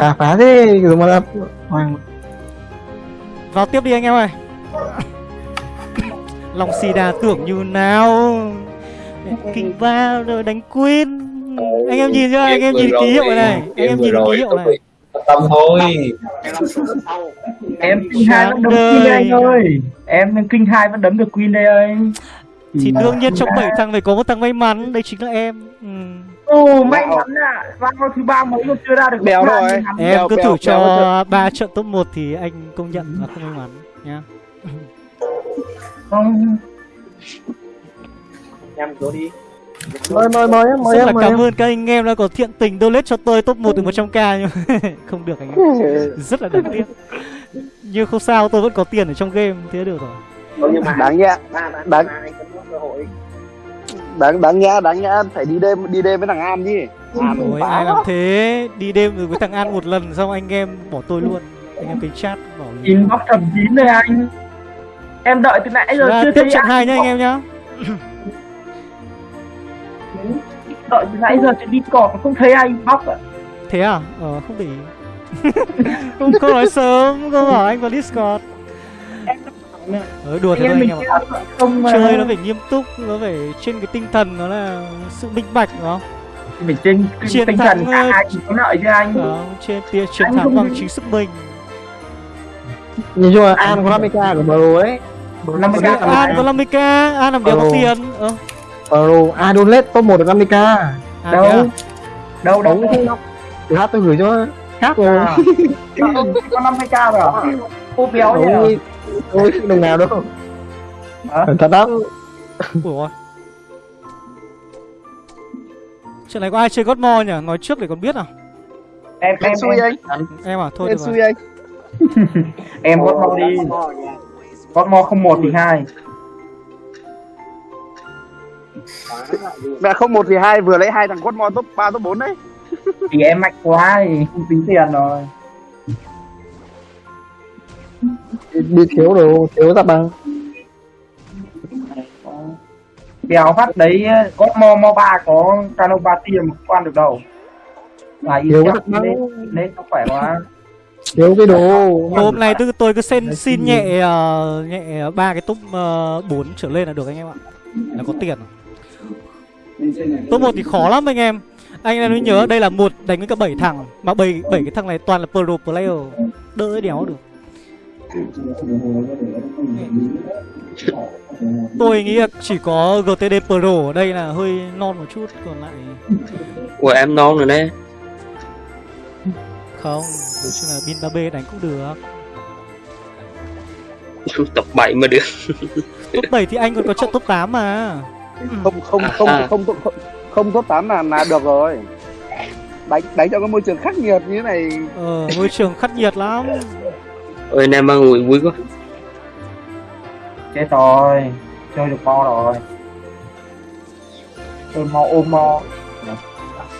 À phá thế rồi mà là hoàng. Vào tiếp đi anh em ơi. Lòng xì đà tưởng như nào? Kinh ba rồi đánh queen. Anh em nhìn chưa? Anh em nhìn ký hiệu này. Này Anh em nhìn ký hiệu này. tâm thôi. Em kinh hai vẫn đấm queen đây anh ơi. Em kinh hai vẫn đấm được queen đây ơi Thì đương nhiên trong 7 thằng phải có một thằng may mắn. Đây chính là em. Ừ. ồ may mắn à vào thứ ba mấy còn chưa ra được. Béo rồi. Em cứ thử cho ba trận top 1 thì anh công nhận là không may mắn nhá. Không. Em vô đi. Mời mời mời em mời em là cảm ơn các anh em đã có thiện tình donate cho tôi top 1 từ 100k nhưng không được anh em. Rất là đáng tiếc. Nhưng không sao tôi vẫn có tiền ở trong game thế được rồi. Nhưng mà đáng nhẽ đáng đáng đáng nhẽ đáng nhẽ phải đi đêm đi đêm với thằng An chứ An Ôi ai làm thế? Đi đêm rồi với thằng An một lần Xong anh em bỏ tôi luôn. Anh em cái chat bỏ luôn inbox thập chín đây anh. Em đợi từ nãy giờ Ra chưa tiếp thấy trận 2 nhá anh em nhá. Đợi từ nãy giờ trên discord không thấy anh inbox à Thế à? Ờ không để ý. Không không nói sớm Không bảo anh vào Discord Ờ đùa anh thế thôi anh em ạ. không ờ, Chơi nó phải nghiêm túc Nó phải trên cái tinh thần Nó là sự minh bạch đúng không? mình trên Chiến tinh thắng thần hai cùng có lợi chứ anh. Đó, trên tia chiến Anh thắng không- bằng chính sức mình. Nhìn chung là an có 50k của bro ấy. 50k An có 50k An làm đéo có tiền Ờ. Bro ai donate top 1 được 50k à, đâu à? đâu? Đâu đóng không đâu từ hát tôi gửi cho khác rồi À. Không, có 50k rồi à? Cô béo nhỉ? Ôi ôi đồng nào đâu Hả? cẩn thận lắm Ủa ôi. Trận này có ai chơi God Mode nhỉ? Nói trước để còn biết à? Em em Em xui anh Em à? Thôi Em được xui rồi. anh em gót mo đi. Gót mo không một thì hai. Mẹ không một thì hai vừa lấy hai thằng quất mo top 3 top 4 đấy Thì em mạnh quá thì không tính tiền rồi. Đi thiếu đồ thiếu ra bằng Béo phát đấy gót mo mo ba có canova tiền mà không ăn được đâu. Là thiếu thật nên nên nó khỏe quá. thiếu cái đồ Hôm nay tôi tôi cứ xin xin nhẹ ờ, nhẹ ba cái top uh, 4 trở lên là được anh em ạ. Là có tiền. Top 1 thì khó lắm anh em. Anh em mới nhớ đây là một đánh với cả 7 thằng mà 7 bảy cái thằng này toàn là pro player. Đỡ đéo được. Tôi nghĩ là chỉ có GTD Pro ở đây là hơi non một chút còn lại của em non rồi đấy không, nói chung là Bin 3B đánh cũng được. tập 7 mà được Top 7 thì anh còn có trận top 8 mà. Không không không À. không không không, không top 8 là là được rồi Đánh đánh trong cái môi trường khắc nghiệt như thế này Ờ, môi trường khắc nghiệt lắm. Ôi anh em mang ngồi vui quá Chết rồi. Chơi được mo rồi. Chơi mo ôm mo.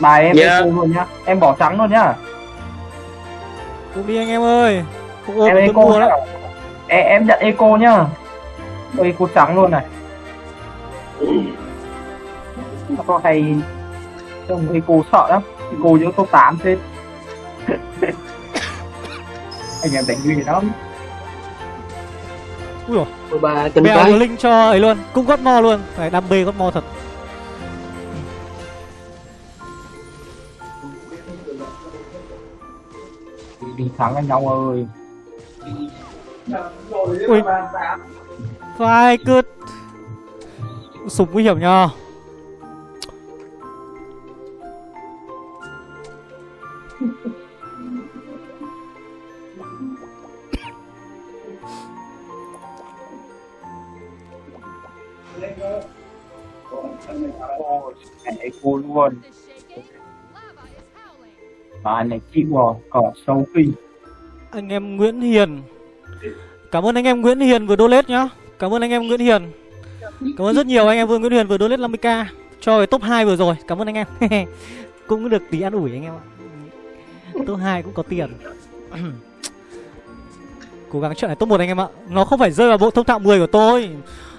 Bài em Dạ. eco luôn nhá. Em bỏ trắng luôn nhá. Cũng đi anh em ơi. Không ôm em tôi eco mua nhá. lắm. Em, em nhận eco nhá. Tôi eco trắng luôn này. Nó có hay trông eco sợ lắm. Eco giữa top 8 chết. Anh em đánh nguy lắm. Ui bà chân mèo cái có link cho ấy luôn, cũng gót mo luôn. Phải đam mê gót mo thật. Đi thắng anh nhau ơi. Ui. Phải cứ súng nguy hiểm nhờ này cô luôn. bà này chị bò cỏ sâu kinh. Anh em Nguyễn Hiền. Cảm ơn anh em Nguyễn Hiền vừa donate nhá. Cảm ơn anh em Nguyễn Hiền. Cảm ơn rất nhiều anh em Vương Nguyễn Hiền vừa donate 50k cho cái top 2 vừa rồi. Cảm ơn anh em. cũng được tí ăn ủi anh em ạ. Top 2 cũng có tiền. Cố gắng trận này top 1 anh em ạ. Nó không phải rơi vào bộ thông thạo 10 của tôi.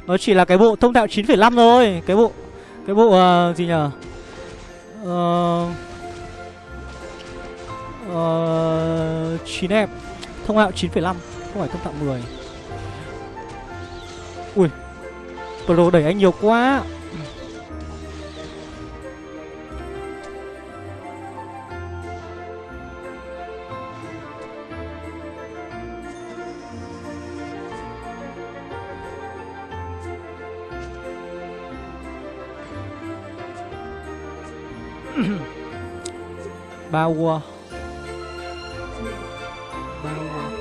Nó chỉ là cái bộ thông thạo 9,5 thôi. Cái bộ cái bộ uh, gì nhờ? Ờ uh, Ờ, 9 em Thông hạo 9,5 Không phải thông thạo 10 Ui Pro đẩy anh nhiều quá Ba War Ba War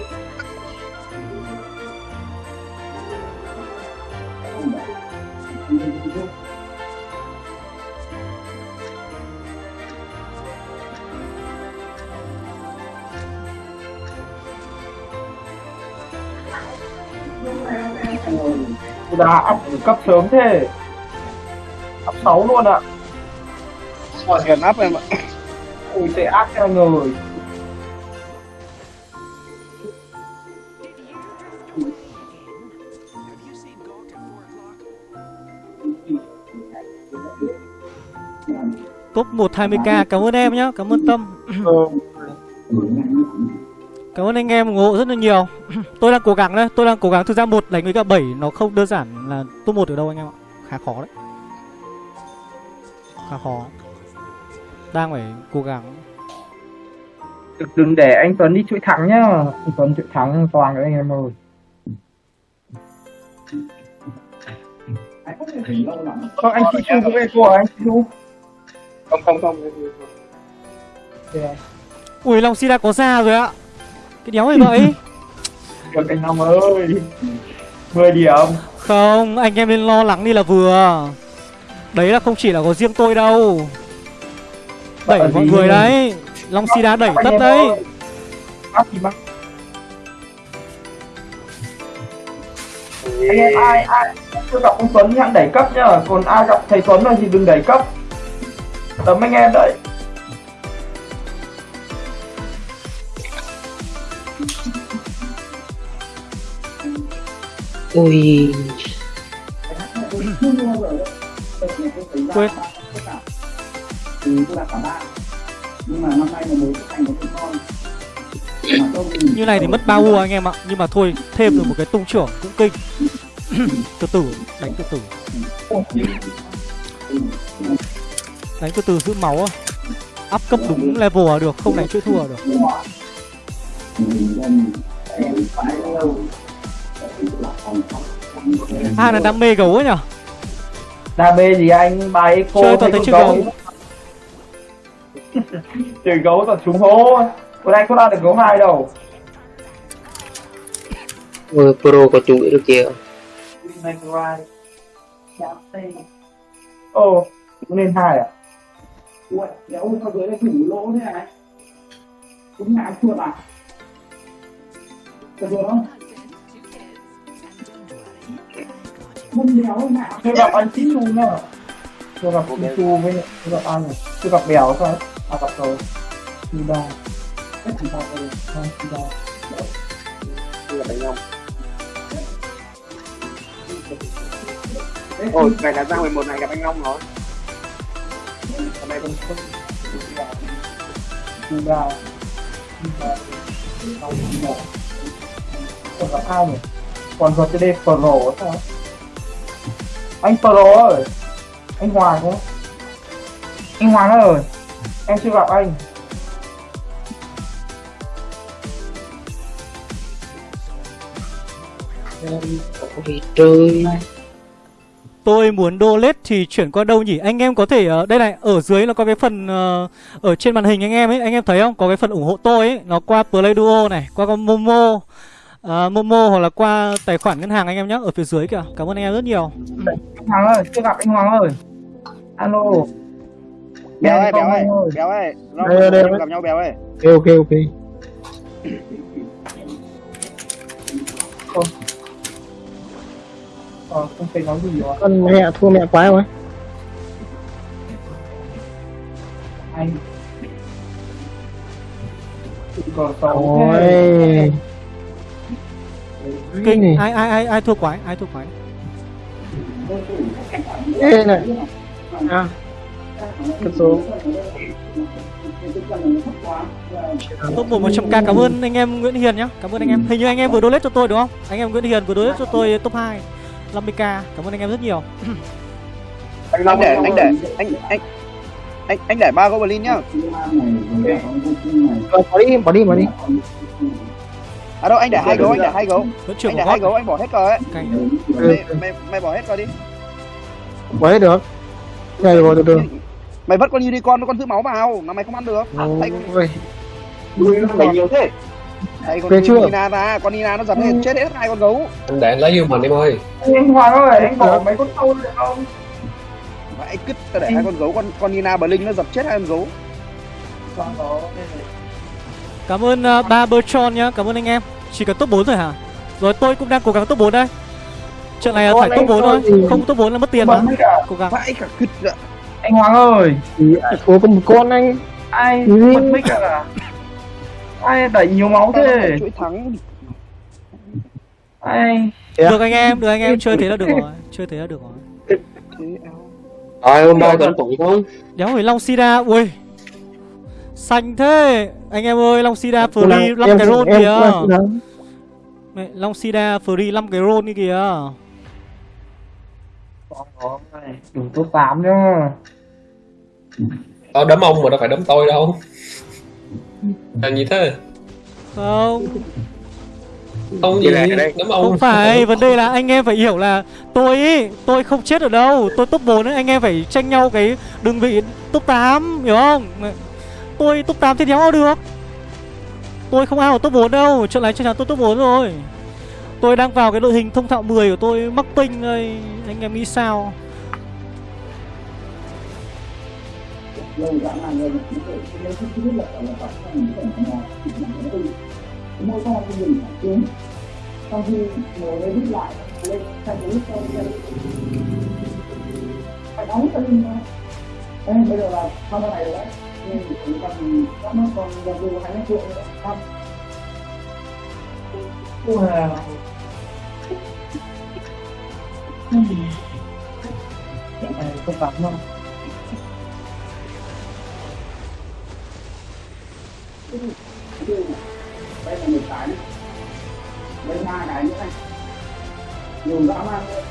đã up cấp sớm thế. Up 6 luôn ạ. Gần áp em ạ ui tệ ác theo người Top 1 20k Cảm ơn em nhá, Cảm ơn Tâm. Cảm ơn anh em ủng hộ rất là nhiều. Tôi đang cố gắng đấy Tôi đang cố gắng Thực ra một đánh với cả 7 Nó không đơn giản là top 1 ở đâu anh em ạ. Khá khó đấy. Khá khó. Đang phải cố gắng. Đừng để anh Tuấn đi chuỗi thắng nhá. Anh Tuấn chuỗi thắng toàn các anh em ơi. Không anh chị Chu cũng về của anh chị Chu. Không không không. Ui Long Sida có ra rồi ạ. Cái đéo này vậy? Được anh Long ơi. 10 điểm. Không Anh em nên lo lắng đi là vừa. Đấy là không chỉ là có riêng tôi đâu Đẩy mọi người đấy. Long Sida đẩy Anh tất đấy. Bắt bắt anh em ai ai? Chưa gặp ông Tuấn thì hãy đẩy cấp nhá. Còn ai gặp thầy Tuấn rồi thì đừng đẩy cấp. Tấm anh em đấy. Ui. Quên Như này thì mất bao vua anh em ạ. Nhưng mà thôi thêm được một cái tung trưởng cũng kinh. Từ từ Đánh từ từ. Đánh từ từ giữ máu á. Up cấp đúng level là được Không đánh chuỗi thua là được. À là đam mê gấu ấy nhở? Đam mê gì anh? Bài eco Chơi toàn thấy con chơi gấu chơi gấu toàn trúng hố. Còn anh có ra được gấu hai đâu. Ôi pro có chuỗi được kìa ồ cũng nên hai à? Ui, đéo sao dưới đây thủ lỗ thế này. Cũng ngã chuột à Được rồi. Không? Không đéo ngã chưa gặp anh Chí Chu nữa chưa gặp Chí Chu với chưa gặp anh chưa gặp bèo thôi gặp rồi đi đâu Cái thằng tao rồi không đi đâu Là đánh nhau. Ôi, này là ra 11 này gặp anh Long rồi. hôm nay không không đâu không đi đâu còn gặp ai nhỉ còn rồi đây Pro sao anh Pro ơi anh Hoàng không anh Hoàng ơi em chưa gặp anh Tôi muốn donate thì chuyển qua đâu nhỉ? Anh em có thể ờ, đây này, ở dưới nó có cái phần ờ, ở trên màn hình anh em ấy, anh em thấy không? Có cái phần ủng hộ tôi ấy, nó qua Play Duo này, qua con Momo. ờ, Momo hoặc là qua tài khoản ngân hàng anh em nhé ở phía dưới kìa. Cảm ơn anh em rất nhiều. anh Hoàng ơi chưa gặp anh Hoàng ơi alo Béo ơi, béo không, ơi, béo ơi. Đây, đây, gặp nhau béo ơi. ok ok ok. Ờ, không thấy nói gì rồi. Con mẹ thua mẹ quá quá anh còn ôi. Kinh, ai ai ai ai thua quái, ai thua quái. ê này. À cái số. Top một 100k cảm ơn anh em Nguyễn Hiền nhá. Cảm ơn anh em. Hình như anh em vừa donate cho tôi đúng không? Anh em Nguyễn Hiền vừa donate cho tôi top 2 50k cảm ơn anh em rất nhiều. Anh để anh để anh anh anh anh để ba goblin nhá. Bỏ đi bỏ đi bỏ đi. À đâu anh để hai gấu anh để hai gấu. Anh để hai gấu anh bỏ hết cờ ấy. Ừ, mày, mày mày bỏ hết cờ đi. Bỏ hết được. Nhảy rồi từ từ mày vất con unicorn con giữ máu vào mà mày không ăn được. Mày nhiều thế. Thấy con chưa? Nina ra con Nina nó dập hết chết hết hai con gấu. Anh để anh lấy mình em ơi anh Hoàng ơi anh bỏ mấy con trâu được không? Cứt tao để hai con gấu con con Nina Blink nó dập chết hai con gấu. Cảm ơn uh, ba Bertrand nhá cảm ơn anh em. Chỉ cần top 4 rồi hả? Rồi tôi cũng đang cố gắng top 4 đây. Trận này là phải top 4 thôi. không top 4 là mất tiền mà. Cố gắng. Vãi cả cứt nữa anh Hoàng ơi! Thì thua có một con anh. Ai Ừ. bật mic à? Ai đẩy nhiều máu thế? Chuỗi thắng. Ai? À? được anh em được anh em chơi thế là được rồi chơi thế là được rồi. Rồi hôm nay còn tụng không? đéo phải Long Sida ui xanh thế. Anh em ơi Long Sida free 5 cái em kìa. Mẹ, Long Sida free 5 cái roll đi kìa Còn có này đủ top 8 nhá Tao đấm ông mà đâu phải đấm tôi đâu. Làm gì thế? không. Không gì? đấm ông. Không phải vấn đề là anh em phải hiểu là tôi ý tôi không chết ở đâu. Tôi top 4 ấy anh em phải tranh nhau cái đường vị top 8 hiểu không? Tôi top 8 thì đéo ao được. Tôi không ao ở top 4 đâu. Trận này chắc chắn tôi top 4 rồi tôi đang vào cái đội hình thông thạo 10 của tôi mắc tinh đây anh em nghĩ sao? Phải đóng Ê, bây giờ là này rồi đấy nhưng chỉ cần nó còn gần hai nữa không Trận này top 8 không đây là một cái. Đây hai cái nữa này. Nhiều dã man luôn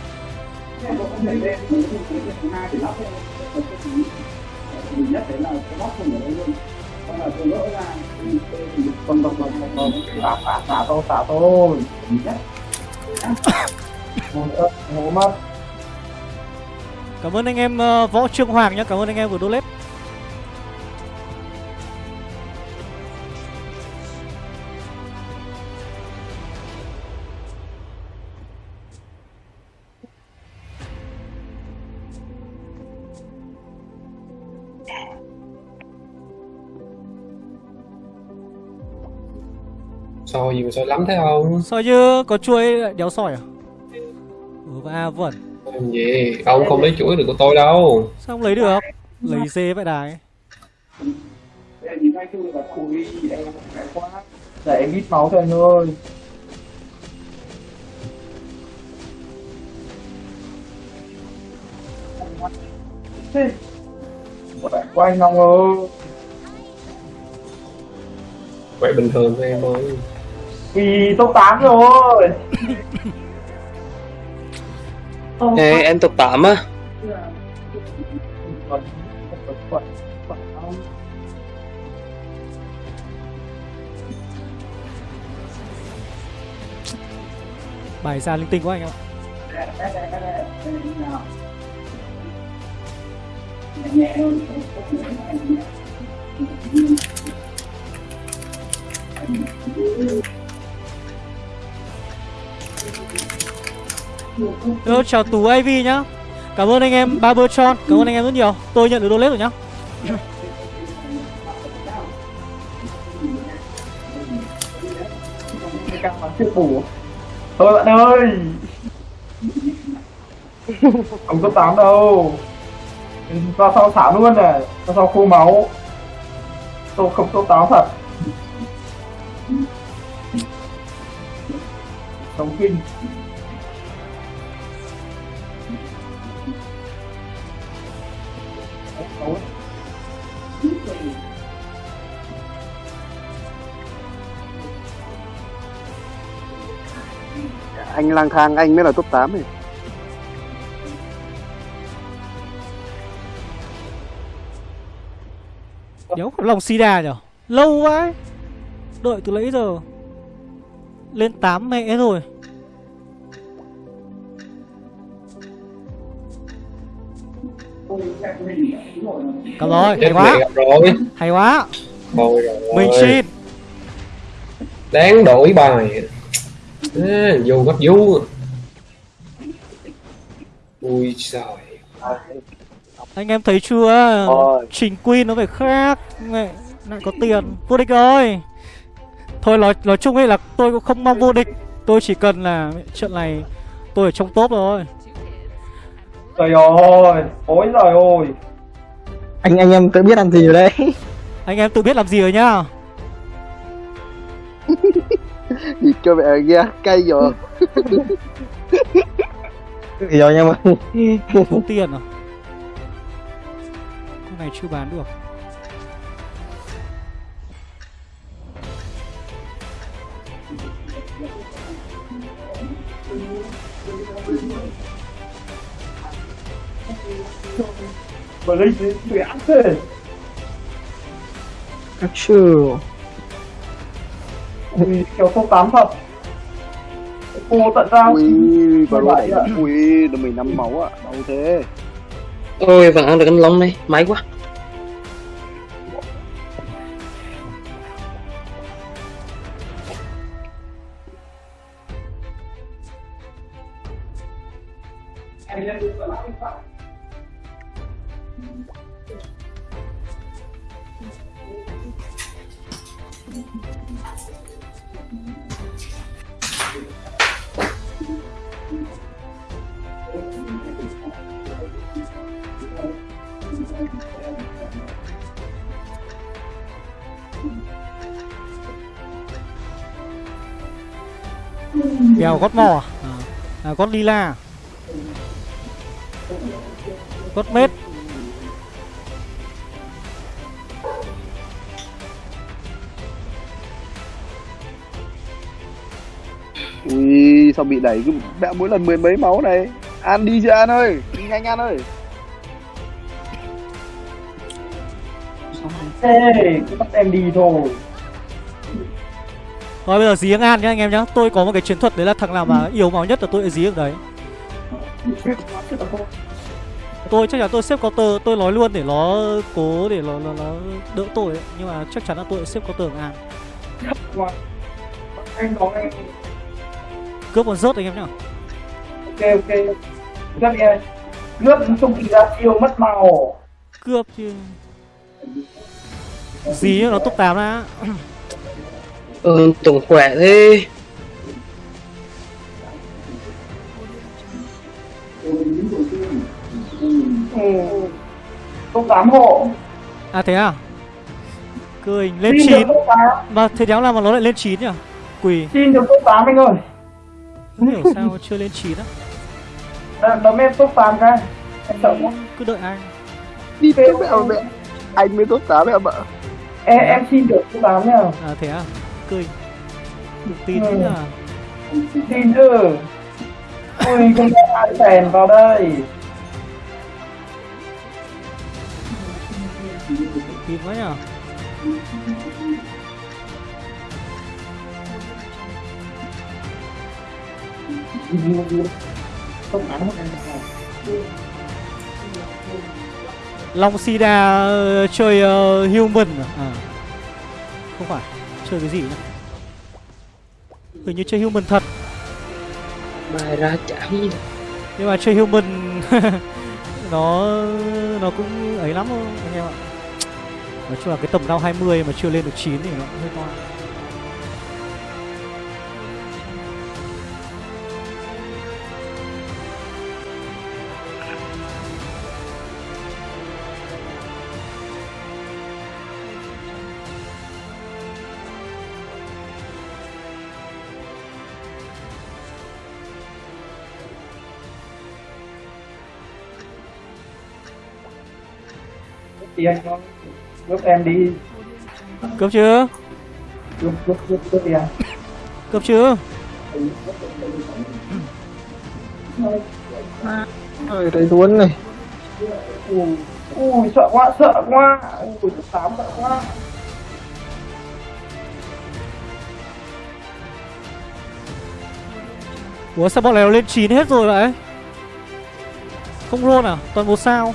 em có thể lên mình có thể thứ hai thì lắp lên một cái thứ mình nhất đấy là cái lắp không ở đây luôn. Xong là tôi gỡ ra độc độc độc độc xả xả xả tôi xả tôi nhất mất cảm ơn anh em ờ, võ trương hoàng nhá. Cảm ơn anh em vừa donate Soi gì mà soi lắm thế không? soi chứ có chuối đéo sỏi à và vẩn Làm gì? Ông không lấy chuỗi được của tôi đâu. Sao không lấy được? Lấy dê vậy đài. Nhìn chung là em quá để em ít máu thôi anh ơi Quậy quá anh Long ơi Vậy bình thường thôi em ơi. Vì top 8 rồi Ê, em top 8 á. Bài ra linh tinh quá anh ạ. nhẹ hơn Hello, chào Tú AV nhá. Cảm ơn anh em Barbertron Cảm ơn anh em rất nhiều. Tôi nhận được donate rồi nhá. Thôi bạn ơi. Không top 8 đâu. Ra sao thả luôn này? Ra sao khô máu? Tôi không top 8 thật. Sống kinh. Anh lang thang anh mới là top 8 này Nhớ có lòng Sida nhở? Lâu quá Đợi từ nãy giờ. Lên 8 mẹ rồi. Cầm rồi, hay quá. rồi. Hay quá. Mình xin. Đáng đổi bài à, Vô bắt vú. Ui trời Anh em thấy chưa? Thôi. Trình Queen nó phải khác. Mẹ lại có tiền. Vô địch rồi Thôi nói, nói chung ấy là tôi cũng không mong vô địch. Tôi chỉ cần là trận này Tôi ở trong top rồi Trời ơi, ôi trời ơi. anh anh em tự biết làm gì ở đây Anh em tự biết làm gì rồi nhá Nhìn cho mẹ kia cay rồi. Thì rồi nhưng mà Không tiền à? Con này chưa bán được. Mà linh đến bị Ui, kiểu top 8 thật. Cô tận ra. ui bà Vậy đẩy ui được mình năm máu ạ đâu thế Ôi vẫn ăn được anh Long này, may quá. Bèo gót mò à, à gót lila. Gót mết. Ui sao bị đẩy cứ mẹ mỗi lần mười mấy máu này? An đi chưa an ơi? Đi nhanh an ơi. Ê, cứ bắt em đi thôi. Thôi bây giờ dí An nhá anh em nhá Tôi có một cái chiến thuật đấy là thằng nào mà yếu máu nhất là tôi sẽ dí được đấy Tôi chắc chắn tôi xếp counter Tôi nói luôn để nó cố để nó, nó, nó đỡ tôi ấy. Nhưng mà chắc chắn là tôi sẽ xếp counter có em. Cướp còn rớt anh em nhá Ok, ok. Rất đi. Nước không kỳ ra chiêu mất màu. Cướp chứ Dí nó top 8 đã Ừ, tổng khỏe thế. Ừ. 8 hộ. À thế à Cười lên Xin 9 được top 8. Mà thế đéo nào mà nó lại lên 9 nhỉ Quỳ Xin được top 8 anh ơi. Không hiểu sao chưa lên 9 á Đ- Đấm em top 8 cái. Em sợ quá. Cứ đợi anh đi tiếp mẹ mẹ anh mới top 8 em ạ Em, em xin được top 8 nha. À thế à Cười Được tin Ừ. à Xin chứ. Ui, không có ai phèn vào đây. Tin Top 8 hộ. Long Sida ờ, chơi ờ, human à? à Không phải Chơi cái gì nhỉ? Hình như chơi human thật. Bài ra chả gì. Nhưng mà chơi human Nó Nó cũng ấy lắm thôi anh em ạ. Nói chung là cái tầm cao 20 mà chưa lên được 9 thì nó cũng hơi to Tiền con. Giúp em đi. Cướp chưa Giúp, giúp, giúp, giúp tiền. Cướp chưa Ôi, thấy tuấn này. Ui ui sợ quá sợ quá. Ui tám sợ quá. Ủa sao bọn này nó lên 9 hết rồi vậy? Không luôn à? Toàn một sao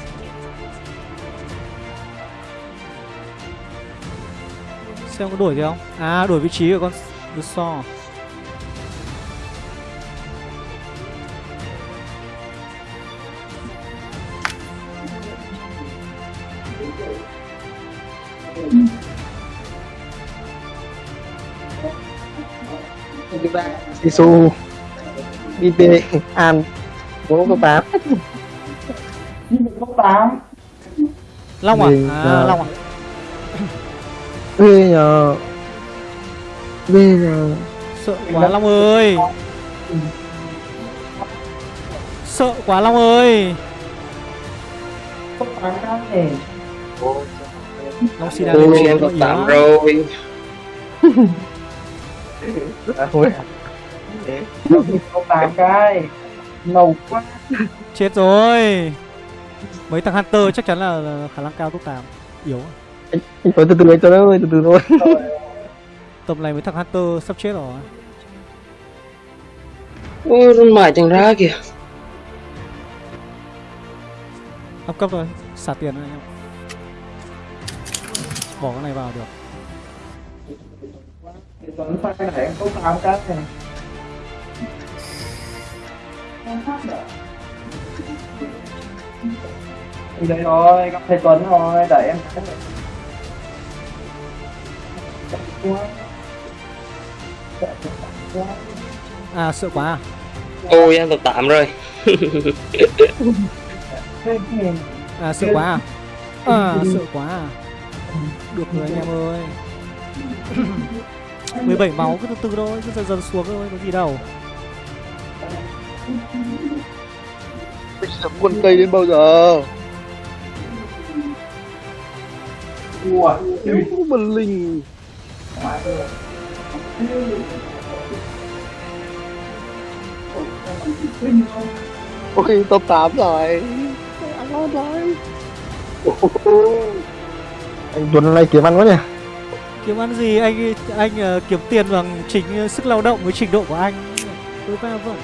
Xem có đổi gì không? À đổi vị trí của con The so Sisu BP An bốn có tám. Cấp tám. Long à? À ờ, Long à bây giờ bây giờ Sợ quá Long ơi. Sợ quá Long ơi. Long xin đang lên ôi 9 em tám á. rồi à, thôi cấp tám cái ngầu quá. Chết rồi. Mấy thằng Hunter chắc chắn là, là khả năng cao top 8 Yếu. à. Phải từ từ anh tới ơi từ từ thôi. Tầm này mấy thằng Hunter sắp chết rồi. Ôi run mãi chẳng ra kìa. Up cấp rồi Xả tiền anh em. Bỏ cái này vào được. Tuấn sai này em cấp tám cái này đây rồi, gặp thầy Tuấn rồi, đẩy em Quá. À sợ quá à. Ôi em cấp tám rồi. Thế thì À sợ quá à. À sợ quá à. Được rồi anh em ơi. 17 máu cứ từ từ thôi Cứ dần dần xuống thôi có gì đâu. Mình sẽ quân cây đến bao giờ? Ủa, Nếu mà linh Ôi top 8 rồi. Rồi anh Tuấn này kiếm ăn quá nhỉ? Kiếm ăn gì? Anh anh ờ, kiếm tiền bằng chính ờ, sức lao động với trình độ của anh. Tôi phải vâng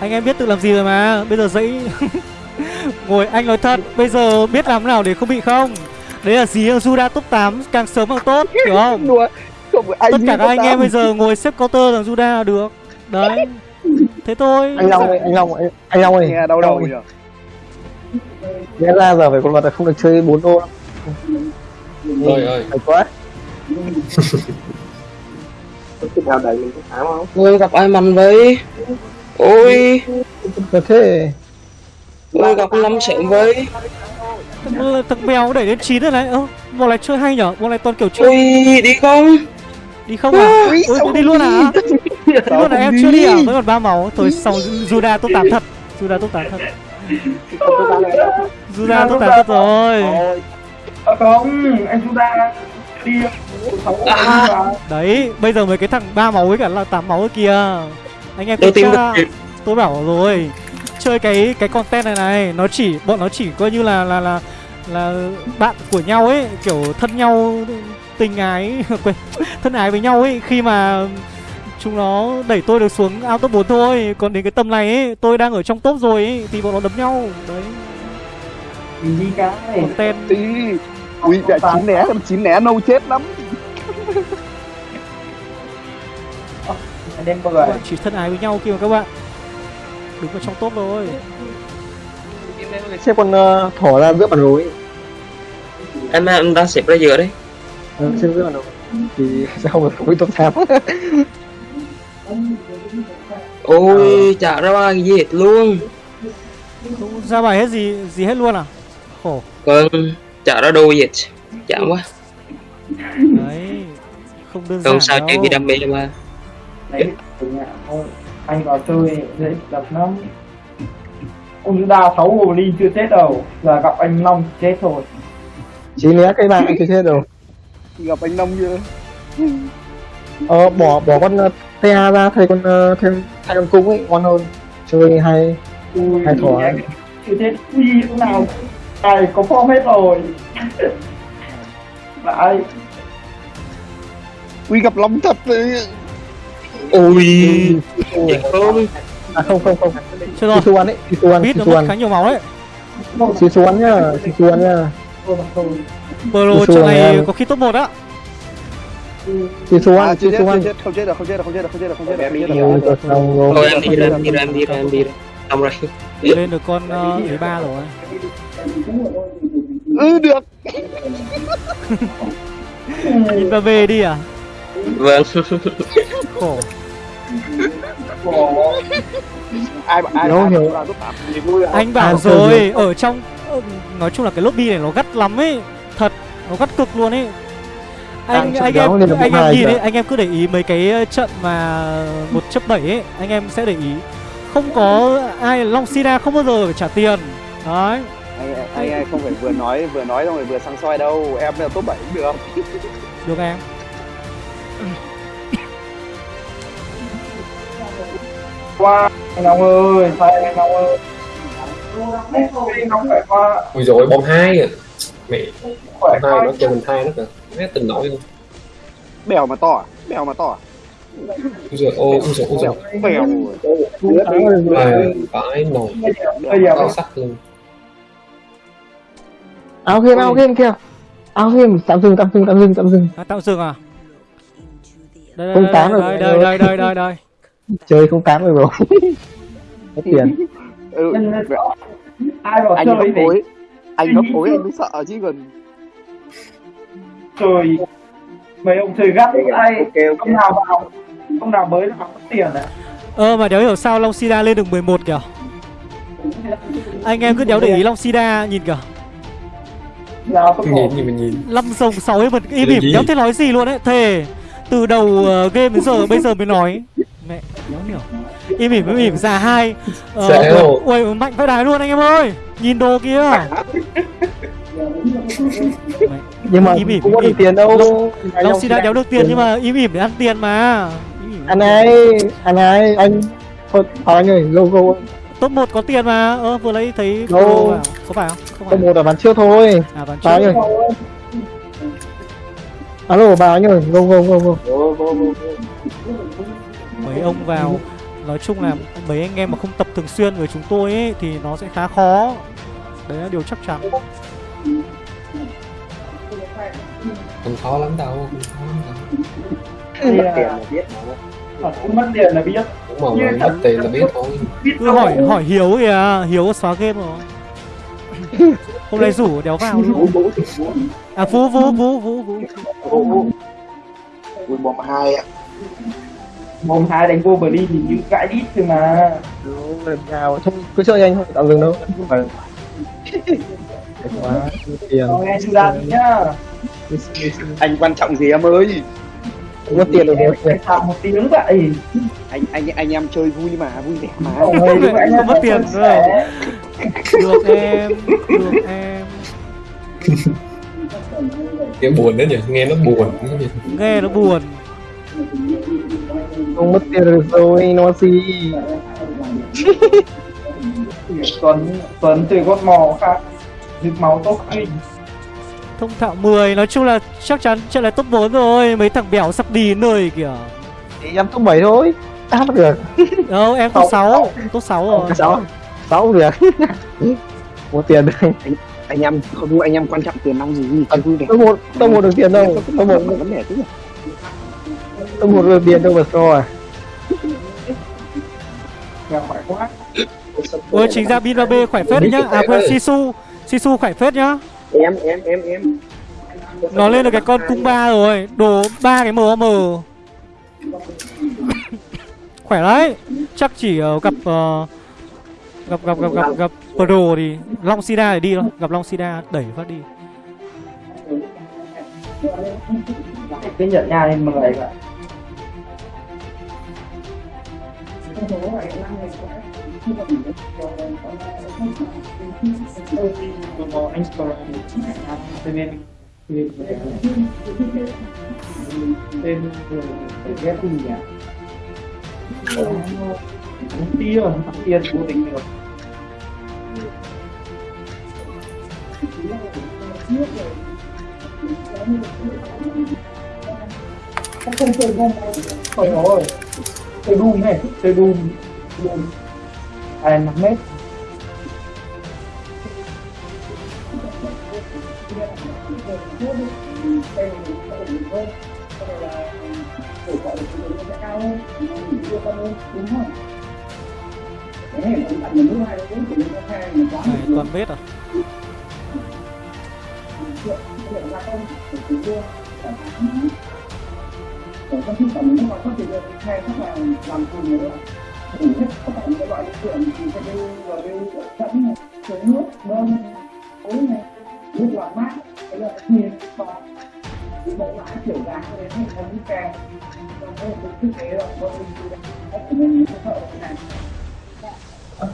Anh em biết tự làm gì rồi mà. Bây giờ dãy Ngồi anh nói thật. Bây giờ biết làm thế nào để không bị không Đấy là gì? Juda top 8 càng sớm càng tốt Hiểu không? Đùa Không Tất cả các anh 8. em bây giờ ngồi xếp counter thằng Juda là được. Đấy. Thế thôi. Anh Long ơi anh Long ơi anh Long ơi. Nghe đau đầu nhỉ? Lẽ ra giờ phải con vật là không được chơi 4 đô đâu. Ơi. Phải quá. Nào đẩy mình có tám không? ôi gặp ai mạnh vậy? Ôi. Có thế. Ôi gặp năm sớm vậy Thằng, thằng mèo đẩy đến 9 rồi này. Ơ bọn này chơi hay nhở? Bọn này toàn kiểu chơi ôi đi không? Đi không à? Ui, đi luôn à? Đi luôn à em chưa đi à? Vẫn còn ba máu. Thôi xong Juda top 8 thật. Juda top 8 thật. Juda top 8 thật rồi. À không, anh ta đi. Đấy bây giờ mấy cái thằng ba máu với cả là 8 máu kia. Anh em tôi tìm được Tôi bảo rồi Chơi cái cái content này này. Nó chỉ Bọn nó chỉ coi như là là là là bạn của nhau ấy kiểu thân nhau tình ái quên thân ái với nhau ấy. Khi mà chúng nó đẩy tôi được xuống out top 4 thôi còn đến cái tầm này ấy tôi đang ở trong top rồi ấy thì bọn nó đấm nhau. Đấy. Đi cái content. Ui mẹ chín né chín né nâu chết lắm. Anh em bơi bọn chỉ thân ái với nhau kia mà các bạn đứng ở trong top rồi. Xếp con uh, thỏ ra giữa bản đồ ấy em em đang xếp ra giữa đấy. Ừ, Xếp giữa bản đồ Thì sẽ không được phối top 8 ôi chả ra cái gì hết luôn. Không ra bài hết gì gì hết luôn à? Khổ. Vâng chả ra đồ gì hết. Chán quá. Đấy không đơn giản không sao đâu. chuyện gì đam mê mà. Đấy anh vào chơi dễ đập lắm ông chúng ta sáu hồ ly chưa chết đâu giờ gặp anh long chết thôi. Chỉ né cái bạn chưa chết đâu. Gặp anh Nông chưa? Ờ bỏ bỏ con uh, ta ra thay con uh, thêm thay con cung ấy ngon hơn. Chơi hay hay thoải Như thế Ui lúc nào Này có form hết rồi. Lại Uy gặp long thật đấy. Ui Ui. thiệt không à không không không Chưa rồi. Sisu ăn ấy Sisu ăn Bít nó mất khá nhiều máu đấy. Sisu ăn nhá Sisu ăn nhá Pro trận này có khi top 1 á. Sisu À, ăn chưa chết, Sisu ăn chết, không chết được, không chết được, không chết được, không chết được, không chết được, không chết. Ôi, rồi. thôi em đi ra em đi ra em đi ra em đi ra xong rồi Lên được con uh, thứ ba rồi. Ừ, được. Nhìn vào về đi à? Vâng Khổ. Ai ai ai hiểu. vui à? Anh bảo À, rồi, ở trong ờ, nói chung là cái lobby này nó gắt lắm ấy, thật, nó gắt cực luôn ấy. Anh anh em nên là anh em nhìn ấy, anh em cứ để ý mấy cái ờ, trận mà một chấp bảy ấy, anh em sẽ để ý không có ai Long Sina không bao giờ phải trả tiền. Đấy, Anh anh anh không phải vừa nói vừa nói xong rồi vừa sang soi đâu, em là top 7 cũng được. được em. Qua anh Long ơi Thay anh Long ơi Anh Long phải qua ui rồi bom hai à mẹ bom hai nó cho mình hai nó kìa mẹ tình nổi luôn Bèo mà to à? Bèo mà to à? ui rồi ô ui rồi ui rồi Bèo. à, phải nồi Bây giờ phải sắt luôn áo game áo game kìa áo game tạm dừng tạm dừng tạm dừng tạm dừng À, tạm dừng à? Đây Không đây đây rồi, đây rồi. đây đây đây đây. Chơi không tán rồi rồi có tiền. Ừ, Ai bảo anh gấp chơi thì phối. Anh gấp phối anh mới sợ chứ còn. Chơi Mấy ông chơi gắt ai Ông nào vào Ông nào mới nào có tiền à? Ơ mà đéo hiểu sao Long Sida lên được 11 kìa. Anh em cứ đéo để ý Long Sida nhìn kìa. Có nhìn gì nhìn năm rồng sáu ấy mà im gì? đéo thấy nói gì luôn ấy. Thề từ đầu ờ, game đến giờ bây giờ mới nói mẹ đéo hiểu. Im ỉm im ỉm già hai. Ờ, ui mạnh phải đái luôn anh em ơi. Nhìn đồ kia. Mẹ, nhưng mà Im ỉm, không có im được tiền đâu. Long Sida đéo được tiền nhưng mà im ỉm để ăn tiền mà. Anh ơi anh ơi anh thôi anh ơi go go. Top 1 có tiền mà. Ơ vừa lấy thấy vào. có phải không? Không phải. Một là bán trước thôi. À bán trước. ơi. Alo bà anh ơi go go go go mấy ông vào. Nói chung là mấy anh em mà không tập thường xuyên với chúng tôi ấy thì nó sẽ khá khó. Đấy là điều chắc chắn. Không khó lắm đâu không khó lắm đâu. Thì là Ờ, Cũng mất tiền là biết. Đúng mà mất tiền là biết thôi. Biết cứ hỏi hỏi hiếu kìa hiếu có xóa game rồi. Hôm nay rủ đéo vào. Luôn à vũ vũ vũ vũ vũ. Ui bom hai ạ. Mồm hai đánh vô Berlin thì như gãi đít thôi mà. Nào không cứ chơi anh thôi tạm dừng đâu. Không phải quá tiền. Rồi nhá. Anh quan trọng gì em ơi? có tiền rồi thảm một tiếng vậy. Anh anh anh em chơi vui mà, vui vẻ mà. Không anh mất tiền sẻ. được em được em. Kiểu buồn đấy nhỉ? Nghe nó buồn. Nghe nó buồn không mất tiền được rồi nó gì? Tuấn Tuấn từ con mò khác. Dịch máu tốt kinh thông thạo 10 nói chung là chắc chắn trận này top 4 rồi. Mấy thằng bèo sắp đi nơi kìa. Thì em top 7 thôi. Đáp được. Đâu em top 6 top 6 rồi. Sáu sáu được. Có tiền được. Anh em không anh em quan trọng tiền nong gì? Vui vẻ. top một top một được tiền đâu. Top một vấn đề chứ. Top một được tiền đâu mà so à? Nghèo khỏe quá. Ôi chính ra bin 3b khỏe phết đấy nhá. À quên sisu sisu khỏe phết nhá. Em em em em. nó lên được cái con cung ba rồi. Đồ ba cái mờ khỏe đấy. Chắc chỉ ờ, gặp ờ, gặp gặp gặp gặp gặp pro thì long sida để đi thôi. Gặp long sida đẩy phát đi. Cái nhận nhà lên mười vậy anh tên tên ghét gì nhỉ tia tia cố tính được không chơi không trời chơi đun này chơi đun đun. À, năm mét này toàn vết à? Còn trong khi tổng nó có thể được. Khai thác là làm cùng nữa đủ hết cả những cái loại tượng thì sẽ đều là đều sẵn này dưới nước bơm tối này nước làm mát cái là nhiệt và bộ lã kiểu dáng này hay là những kèm trong cái thực tế là bọn mình thì đã có những cái thợ này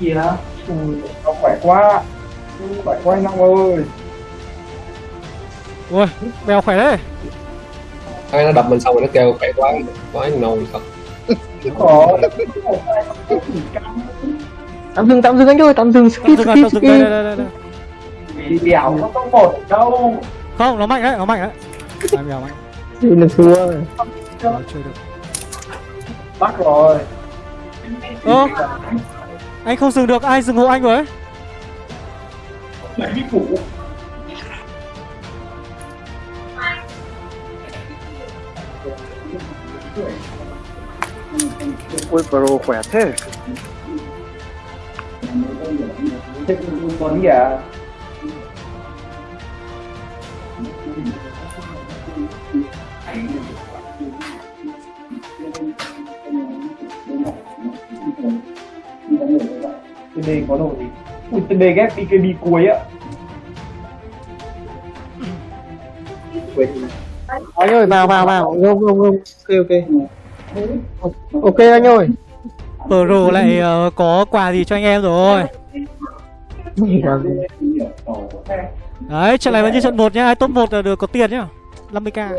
kìa. Ui, nó khỏe quá. Khỏe quá anh Long ơi. Ui bèo khỏe đấy Cái nó đập mình xong rồi nó kêu khỏe quá quá nồi thật. Tạm dừng tạm dừng anh ơi tạm dừng. Skip dừng skip tao dừng. Đây đây đây đây vì đèo nó không một đâu. Không nó mạnh đấy nó mạnh đấy. Ai bèo mạnh. Đây là thua rồi. Nó chơi được. Bắt rồi. Ơ anh không dừng được ai dừng hộ anh với Đấy, thủ ui pro khỏe thế. Thế còn gì à TD có đồ gì? Ui TD ghép BKB cuối á anh ơi vào vào vào. Không không không ok ok ok anh ơi. Pro lại ờ, có quà gì cho anh em rồi? Đấy, trận này vẫn như trận 1 nhá, ai top 1 là được có tiền nhá. 50k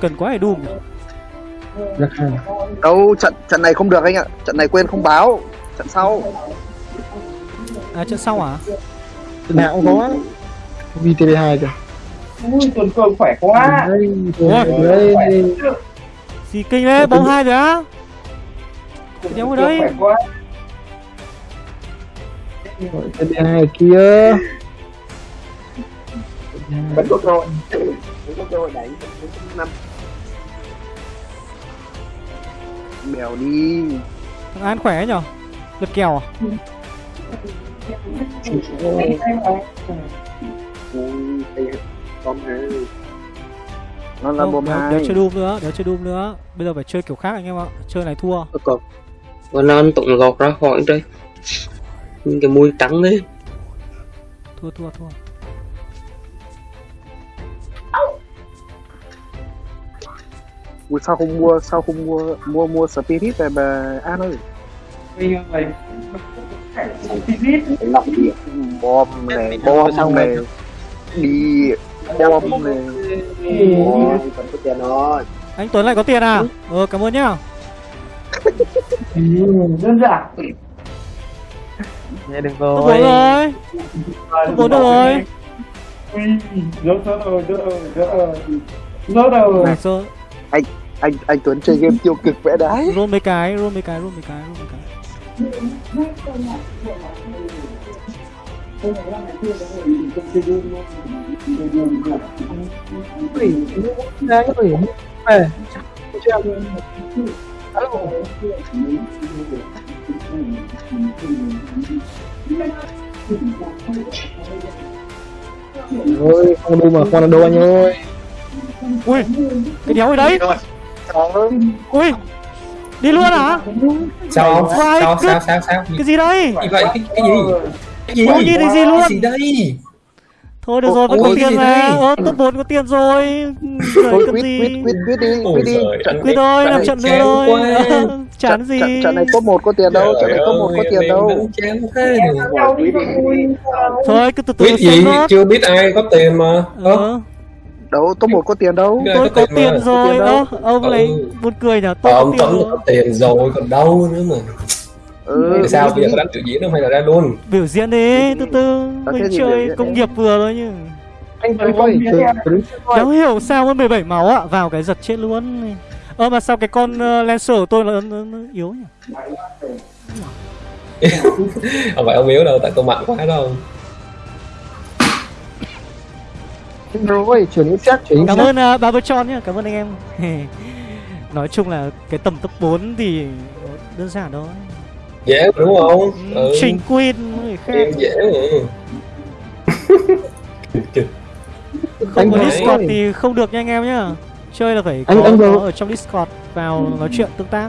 Cần quá để đùm đâu trận trận này không được anh ạ. Trận này quên không báo. Trận sau. À trận sau à? Trận nào cũng có VTV2 kìa. Ui tuần cường khỏe quá. Gì kinh đấy, bóng hai rồi á. Đéo ở quá. VTV2 kia. Vẫn có cơ hội vẫn có cơ hội đánh năm. Mèo đi. Thằng An khỏe ấy nhở? Lượt kèo à? Con nó là bom đéo, hai. đéo chơi đùm nữa, đéo chơi đùm nữa. Bây giờ phải chơi kiểu khác anh em ạ Chơi này thua. Còn và lan tụng gọt ra khỏi đây. Những cái mùi trắng đấy. Thua thua thua. Ui sao không mua sao không mua mua mua spirit về bà an ơi? Bây giờ Spirit. Bom này bom này đi bom này. Ôi, vẫn có tiền rồi. Anh Tuấn lại có tiền à? Ờ cảm ơn nhá. Đơn giản. Nghe được Top 4 rồi. Rồi Top 4 rồi. Ui, rớt rồi, rớt rồi, rớt rồi Rớt rồi? Này sơ anh anh Tuấn chơi game tiêu cực vẽ đái. Roll mấy cái, roll mấy cái, roll mấy cái, roll mấy cái Ui, anh ơi về ôi không đu mà con là đu anh ơi. Ui, cái đéo ở đấy Ui, đi luôn hả? sao? Sao sao sao sao? Cái gì đây? gì vậy cái, cái gì cái gì Không nhìn thấy gì luôn. cái gì đây? Thôi được rồi, vẫn có tiền mà? Ờ, top 4 có tiền rồi. Rồi cần gì? quýt quýt quýt đi quýt đi. Quyết thôi, làm trận nữa chán thôi chán gì trận, này top 1 có tiền đâu trận này top 1 có tiền đâu. Đánh chán thế thôi cứ từ từ xem chưa biết ai có tiền mà. Ờ, đâu top 1 có tiền đâu. Tôi có tiền rồi đâu. ông Ừ. này buồn cười nhở tôi có tiền rồi còn đâu nữa mà ừ sao bây giờ có đánh tự diễn không hay là ra luôn? Biểu diễn đi từ từ Có mình biểu chơi công nghiệp vừa thôi chứ anh Tuấn từ- từ. Đéo hiểu sao mới 17 máu ạ? Vào cái giật chết luôn. Ơ mà sao cái con uh, Lancer của tôi nó, nó, nó yếu nhỉ? Không phải ông yếu đâu tại tôi mạnh quá đâu rồi chuyển chắc chuyển Cảm ơn uh, Barber Chon nhá Cảm ơn anh em. Nói chung là cái tầm top 4 thì đơn giản thôi dễ đúng không? Ừ. Trình Queen người khác. Game dễ. Mà Không có Discord thì không được nha anh em nhá. Chơi là phải có, Anh- anh ở trong Discord vào nói chuyện tương tác.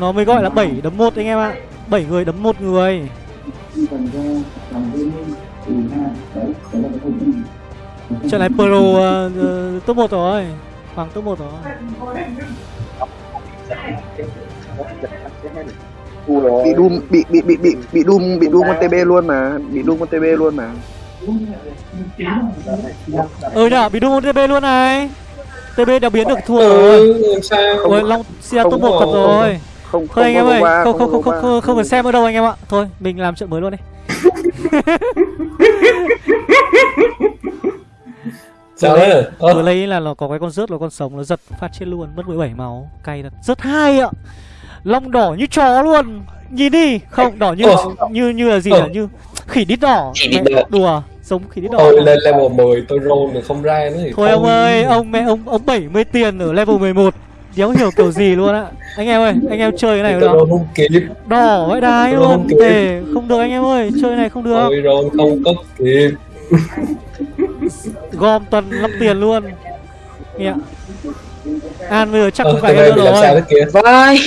Nó mới gọi là 7 đấm 1 anh em ạ. 7 người đấm một người. Trận này Pro uh, uh, top 1 rồi. Hoàng top 1 rồi bị Doom bị bị bị bị bị Doom bị Doom con TB luôn mà bị Doom con TB luôn mà. Ừ nhở, bị đu TB luôn này. TB đã biến được thua rồi. ừ làm sao? Ôi, Long không top 1 có- thật rồi. không Thôi anh em ơi, không không không không không không cần xem ở đâu anh em ạ. Thôi, mình làm trận mới luôn đi. Sao đấy Vừa Ơ, lấy là nó có cái con rớt là con sống nó giật phát chết luôn mất 17 máu. Cay thật. Rất hay ạ long đỏ như chó luôn. Nhìn đi. Không đỏ như Ờ. như như là gì Ờ. nhỉ? Như khỉ đít đỏ. Khỉ đít Mẹ, đỏ. đùa giống khỉ đít đỏ Ôi lên level 10 tôi roll được không ra nữa thì thôi ông ơi ông mẹ ông ông 70 tiền ở level 11 đéo hiểu kiểu gì luôn á. Anh em ơi anh em chơi cái này được không? đỏ vãi đái luôn. không để không được anh em ơi chơi cái này không được. Tôi roll không có kịp gom tuần 5 tiền luôn. Nghe ạ. An bây giờ chắc Ờ, không phải này nữa rồi. vai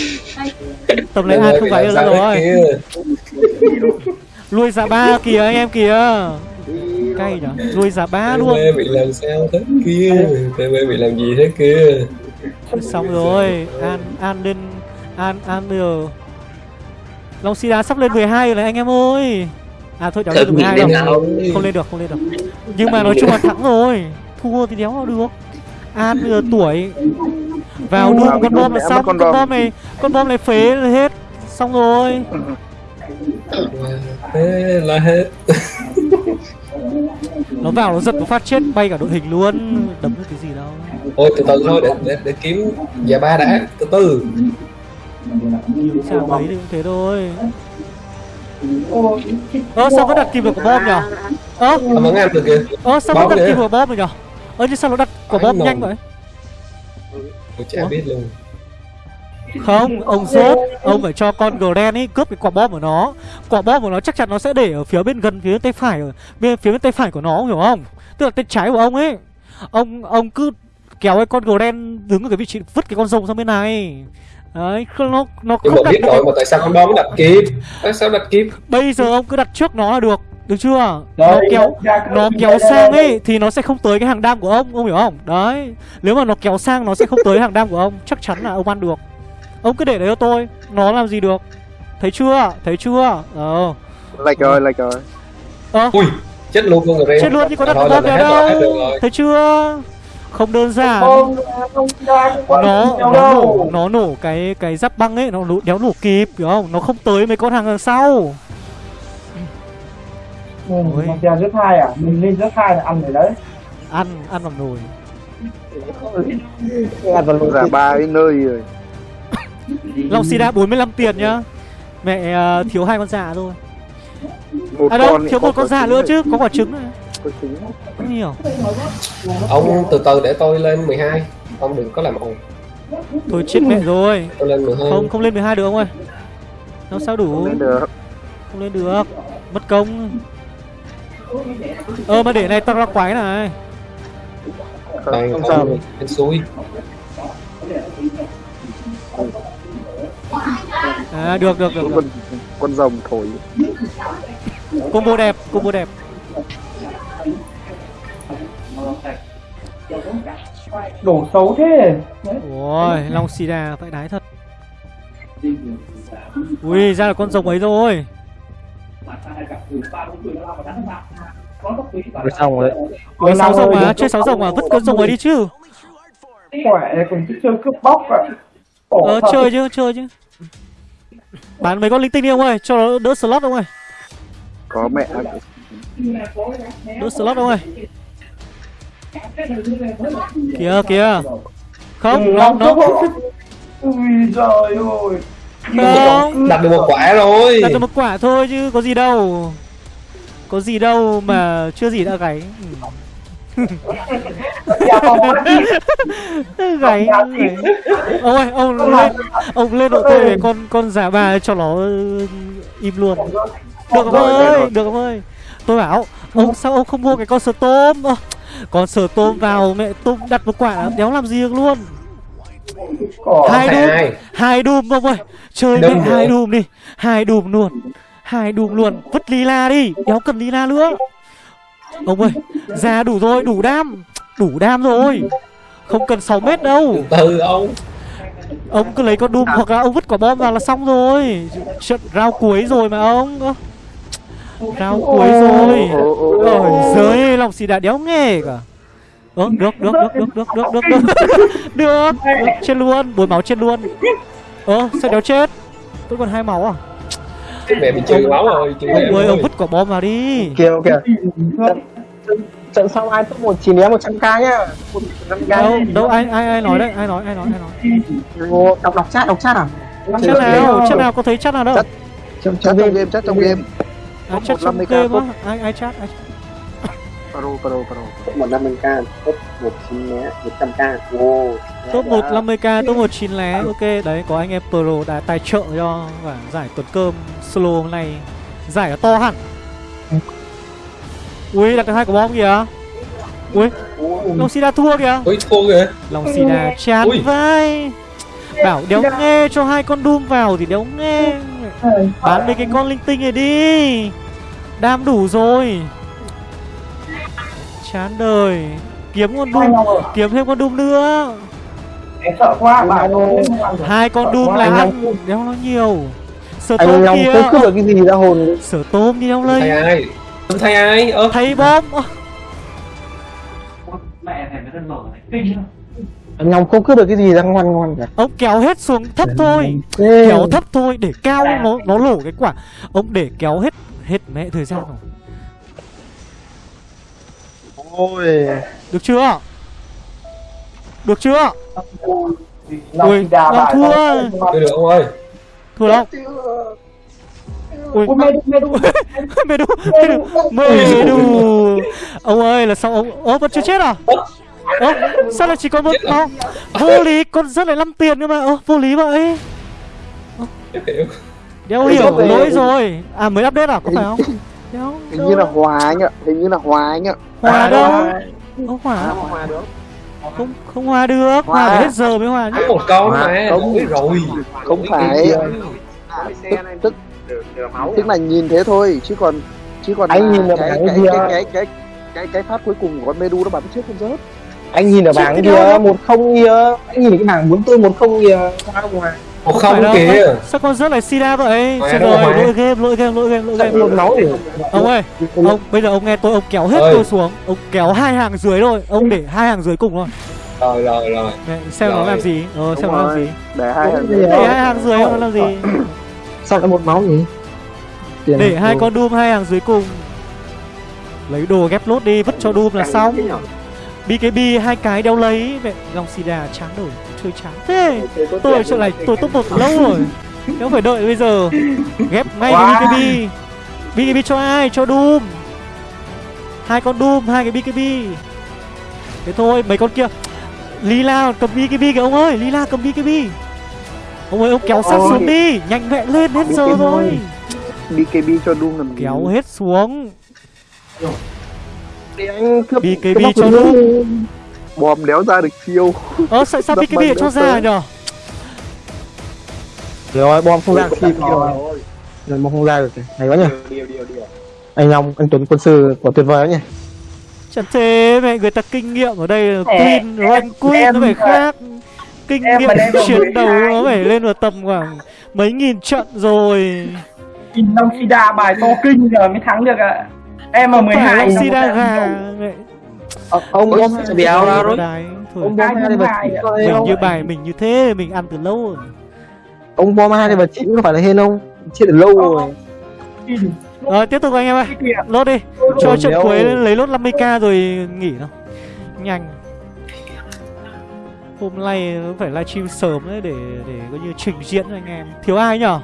Tầm này này không phải nữa sao thế rồi. kia Lui giá ba kìa anh em kìa. Cay nhở? Lui giá ba luôn. TV bị làm sao thế kia? TV bị làm gì thế kia? Xong rồi An An lên An An bây giờ. Long Sida sắp lên 12 rồi này anh em ơi. À thôi cháu lên được Thử nghĩ 12 lên đâu nào Không lên được không lên được. Nhưng mà nói chung là thắng rồi. Thua thì đéo nào được. An bây giờ tuổi Vào Vào con bom là xong Con bom này Con bom này phế là hết Xong rồi. Thế là hết. Nó vào nó giật nó phát chết bay cả đội hình luôn Đấm được cái gì đâu. Ôi từ từ thôi để để, để kiếm già ba đã từ từ. Sao mấy thì cũng thế thôi. Ơ sao vẫn đặt kìm được quả bom nhở? Ơ à, được kìa. ơ sao vẫn Bom đặt kìa. kìm quả bom rồi nhở? Ơ nhưng sao nó đặt quả bom nhanh vậy tôi chả biết luôn. Không ông rốt Ông phải cho con Gren ấy cướp cái quả bom của nó. Quả bom của nó chắc chắn nó sẽ để ở phía bên gần phía bên tay phải ở bên phía bên tay phải của nó hiểu không? Tức là tay trái của ông ấy. Ông ông cứ kéo cái con Gren đứng ở cái vị trí vứt cái con rồng sang bên này. Đấy, không- nó nó nhưng không mà đặt biết rồi mà tại sao con bom nó đặt kịp? Tại sao đặt kịp? Bây giờ ông cứ đặt trước nó là được Được chưa? Nó Rồi, kéo ra cái Nó kéo sang ấy Thì nó sẽ không tới cái hàng đam của ông Ông hiểu không? Đấy Nếu mà nó kéo sang nó sẽ không tới hàng đam của ông. Chắc chắn là ông ăn được. Ông cứ để đấy cho tôi Nó làm gì được? Thấy chưa? Thấy chưa? Ờ. Lệch rồi lệch rồi. Ờ ui chết luôn con người Chết luôn chứ có đặt là vào rồi đâu. rồi. Thấy chưa? Không đơn giản. Không, không nó nó nổ đâu. nó nổ cái cái giáp băng ấy nó nổ, đéo nổ kịp hiểu không? Nó không tới mấy con hàng đằng sau Ừ, mà ra rất hai à? Mình lên rất hai là ăn rồi đấy. Ăn ăn bằng nồi. Ăn vào lồng giả ba đến nơi rồi. Long Sida 45 tiền nhá. Mẹ ờ, thiếu hai con già thôi. Một À đâu, con thiếu một con trứng nữa chứ, có quả trứng này có trứng. Không hiểu. Ông từ từ để tôi lên 12 ông đừng có làm ồn. Thôi chết mẹ rồi. Tôi lên 12 Không, không lên 12 được ông ơi. Làm sao đủ? Không lên được. Không lên được. Mất công Ờ mà để này tao ra quái này. Đây, không sao. bên suối À được được được, được. con con rồng thổi. Combo đẹp, combo đẹp. Đổ xấu thế. Ôi, Long Sida vãi đái thật. Ui ra là con rồng ấy rồi rồi xong rồi đấy có sáu rồng mà chơi sáu rồng mà vứt con rồng ấy đi chứ khỏe còn cứ chơi cướp bóc à ờ chơi chứ chơi chứ bán mấy con linh tinh đi ông ơi cho nó đỡ slot ông ơi có mẹ đỡ slot ông ơi kìa kìa không nó nó ui trời ơi không đặt được một quả rồi đặt cho một quả thôi chứ có gì đâu. Có gì đâu mà chưa gì đã gáy Ừ. gáy gáy. ông ơi ông lên ông lên độ tôi để con con giả bà cho nó ừ, im luôn. Được ông ơi được ông ơi tôi bảo ông sao ông không mua cái con sờ tôm Ơ, con sờ tôm vào mẹ tôm đặt một quả đéo làm gì được luôn hai đùm hai đùm ông ơi. Chơi mẹ hai đùm đi hai đùm luôn hai đùm luôn. Vứt lila đi đéo cần lila nữa. Ông ơi già đủ rồi đủ đam đủ đam rồi. Không cần 6 mét đâu. Từ ông. Ông cứ lấy con đùm hoặc là ông vứt quả bom vào là xong rồi. Trận rao cuối rồi mà ông. Ơ, rao cuối rồi. Ôi giời lòng xì đã đéo nghe cả Ơ được được được được được được được. Được được được chết luôn bồi máu chết luôn. Ơ sao đéo chết? Tôi còn hai máu à? Mẹ bị trừ máu rồi trừ ông ơi ông vứt quả bom vào đi. Kìa kìa trận, sau ai top một đéo một trăm k nhá. K đâu đâu ai ai ai nói đấy ai nói ai nói ai nói. Ồ, đọc đọc chat đọc chat à? Chắc nào chắc nào có thấy chắc nào đâu? Chắc- trong game chắc trong game. à, chắc trong 150k game á. ai ai chat ai pro pro pro. Một năm k top một chín né một trăm k wow. Top 1 50k top 1 9 lé ok đấy có anh em pro đã tài trợ cho và giải tuần cơm solo hôm nay. Giải nó to hẳn. Ui đặt được hai quả bom kìa. Ui long sida thua kìa. Ui thua kìa. Long sida chán Ui. vai bảo đéo nghe cho hai con doom vào thì đéo nghe. Bán mấy cái con linh tinh này đi. Đam đủ rồi chán đời. Kiếm con doom kiếm thêm con doom nữa. Em sợ quá bà hai con doom là ăn đéo nó nhiều. Sở anh tôm kia. không cướp được cái gì ra hồn sở tôm đi đâu thay lấy ai thay ai ơ. Thấy bom mẹ mở này. Kinh anh long không cướp được cái gì ra ngoan ngoan cả ông kéo hết xuống thấp thôi. kéo thấp thôi để cao nó nó lổ cái quả. Ông để kéo hết hết mẹ thời gian rồi ôi. Được chưa? Được chưa? Ui, bà thua. Được ông ơi? Thua đâu? Ui. Mê đu, mê đu. mê đu mê đu ông ơi là sao ông ơ vẫn chưa chết à? Ơ. Sao lại chỉ có một máu vô lý con rất lại 5 tiền cơ mà. Ơ vô lý vậy. Em hiểu đéo hiểu lỗi rồi. À mới update à? Có phải không? Hình như là hòa anh ạ. Hình như là hòa anh ạ hòa đâu? không? Hòa không không? Hòa được. Hòa Hòa. phải hết giờ mới hòa chứ có một con mà Không. lỗi rồi. không phải. tức tức tức là nhìn thế thôi chứ còn chứ còn Anh nhìn cái cái cái cái cái cái cái cái phát cuối cùng của con Medu nó bắn chết con rớt. Anh nhìn ở bảng kia một không kia. Anh nhìn cái bảng bốn tư một không kia. Sao ngoài phải không đâu. kìa. sao con rất lại sida vậy? Rồi mà. lỗi game lỗi game lỗi game lỗi game. một máu thì ông ơi ông bây giờ ông nghe tôi ông kéo hết Ơi. tôi xuống. Ông kéo hai hàng dưới thôi ông để hai hàng dưới cùng thôi. Rồi rồi rồi. Xem nó Rồi. làm gì. Ờ xem Đúng nó làm rồi. gì. để hai thằng Để để hai hàng dưới nó làm gì? Sao lại một máu nhỉ? Tiền để hai đồ. con doom hai hàng dưới cùng. Lấy đồ ghép lốt đi vứt cho doom là xong. BKB hai cái đeo lấy mẹ lòng sida chán đổi chơi chán. Thế tôi ở chỗ này tôi top một lâu rồi. Nếu phải đợi bây giờ. Ghép ngay cái Wow. BKB BKB cho ai? Cho doom. Hai con doom hai cái BKB thế thôi mấy con kia. Lila cầm BKB kìa ông ơi. Lila cầm BKB ông ơi ông kéo sát xuống đi. Nhanh mẹ lên hết giờ rồi BKB cho Doom làm gì? kéo hết xuống. BKB cho nữa. Bom đéo ra được chiêu. Ơ sao sao BKB bằng lại cho ra nhở? Rồi bom không ra khi rồi rồi bom không ra được hay quá nhỉ. Anh long anh tuấn quân sư của tuyệt vời đó nhỉ. Chẳng thế mẹ người ta kinh nghiệm ở đây là Queen, rank Queen nó phải mà- khác. Kinh nghiệm mà được chiến đấu nó phải lên vào tầm khoảng mấy nghìn trận rồi. Nhìn Long Sida bài to kinh giờ mới thắng được ạ. Em ở 12 Phải là một Sida gà Ờ, ông bị áo ra rồi? Ông bom hai có hên mình như bài mình như thế mình ăn từ lâu rồi. Ông bom hai level chín có phải là hên không? Chết từ lâu rồi. rồi tiếp tục anh em ơi lốt đi. Cho trận cuối lấy lốt 50k rồi nghỉ nào nhanh. Hôm nay phải livestream sớm đấy để để coi như trình diễn cho anh em. Thiếu ai nhở